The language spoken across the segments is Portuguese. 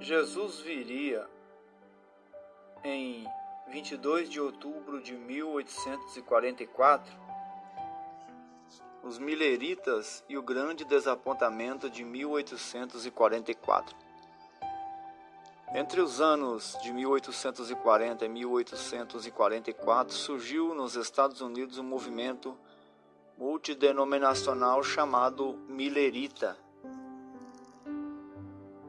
Jesus viria em 22 de outubro de 1844, os Mileritas e o grande desapontamento de 1844. Entre os anos de 1840 e 1844 surgiu nos Estados Unidos um movimento multidenominacional chamado Millerita.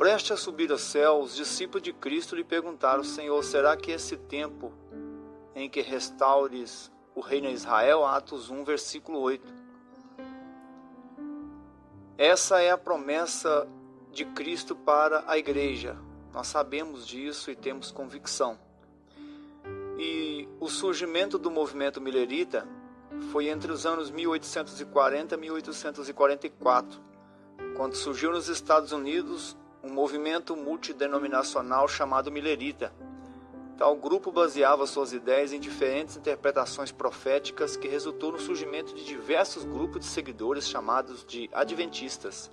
Preste a subir ao céu, os discípulos de Cristo lhe perguntaram: Senhor, será que esse tempo em que restaures o reino de Israel? Atos 1, versículo 8. Essa é a promessa de Cristo para a igreja. Nós sabemos disso e temos convicção. E o surgimento do movimento millerita foi entre os anos 1840 e 1844, quando surgiu nos Estados Unidos um movimento multidenominacional chamado Millerita. Tal grupo baseava suas ideias em diferentes interpretações proféticas que resultou no surgimento de diversos grupos de seguidores chamados de Adventistas.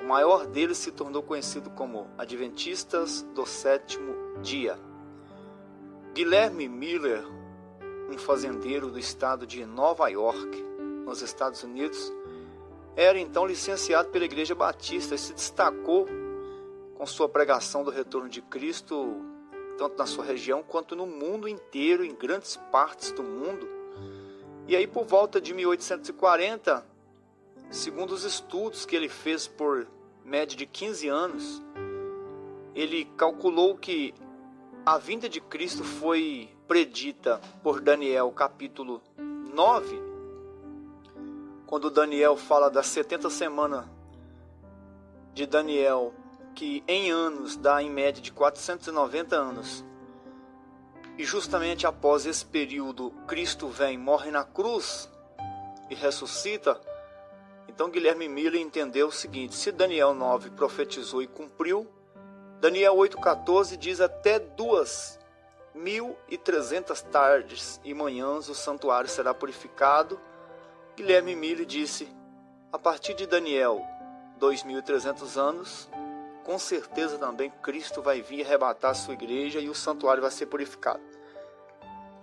O maior deles se tornou conhecido como Adventistas do Sétimo Dia. Guilherme Miller um fazendeiro do estado de Nova York, nos Estados Unidos, era então licenciado pela Igreja Batista e se destacou com sua pregação do retorno de Cristo, tanto na sua região quanto no mundo inteiro, em grandes partes do mundo. E aí, por volta de 1840, segundo os estudos que ele fez por média de 15 anos, ele calculou que a vinda de Cristo foi predita por Daniel, capítulo 9, quando Daniel fala das 70 semanas de Daniel, que em anos dá em média de 490 anos. E justamente após esse período, Cristo vem, morre na cruz e ressuscita. Então Guilherme Miller entendeu o seguinte: se Daniel 9 profetizou e cumpriu, Daniel 8,14 diz até duas mil e trezentas tardes e manhãs o santuário será purificado. Guilherme Mille disse, a partir de Daniel, dois mil e trezentos anos, com certeza também Cristo vai vir arrebatar a sua igreja e o santuário vai ser purificado.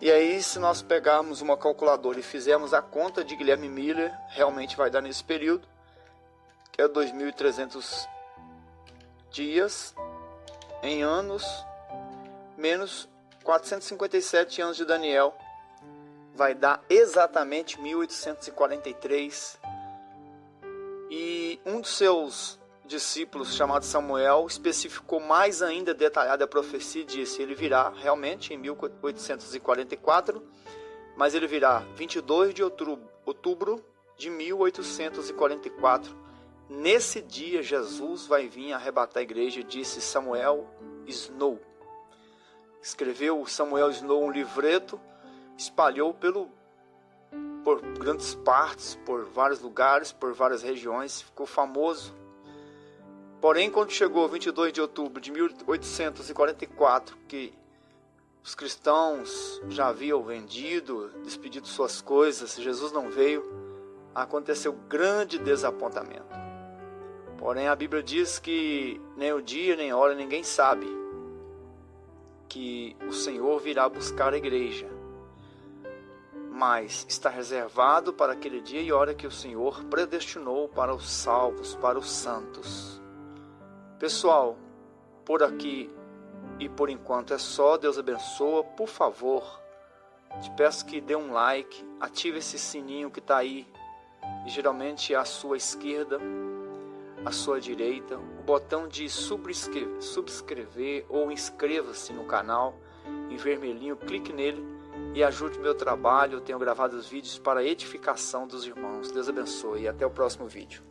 E aí, se nós pegarmos uma calculadora e fizermos a conta de Guilherme Miller, realmente vai dar nesse período, que é 2.300 dias, em anos menos 457 anos de Daniel vai dar exatamente 1843. E um dos seus discípulos, chamado Samuel, especificou mais ainda detalhada a profecia e disse: ele virá realmente em 1844, mas ele virá 22 de outubro, outubro de 1844 Nesse dia, Jesus vai vir arrebatar a igreja, disse Samuel Snow. Escreveu Samuel Snow um livreto, espalhou pelo, por grandes partes, por vários lugares, por várias regiões, ficou famoso. Porém, quando chegou 22 de outubro de 1844, que os cristãos já haviam vendido, despedido suas coisas, Jesus não veio, aconteceu grande desapontamento. Porém, a Bíblia diz que nem o dia nem a hora ninguém sabe que o Senhor virá buscar a igreja. Mas está reservado para aquele dia e hora que o Senhor predestinou para os salvos, para os santos. Pessoal, por aqui e por enquanto é só. Deus abençoa. Por favor, te peço que dê um like, ative esse sininho que está aí, geralmente à sua esquerda à sua direita o botão de subscrever, ou inscreva-se no canal em vermelhinho, clique nele e ajude meu trabalho. Eu tenho gravado os vídeos para edificação dos irmãos. Deus abençoe e até o próximo vídeo.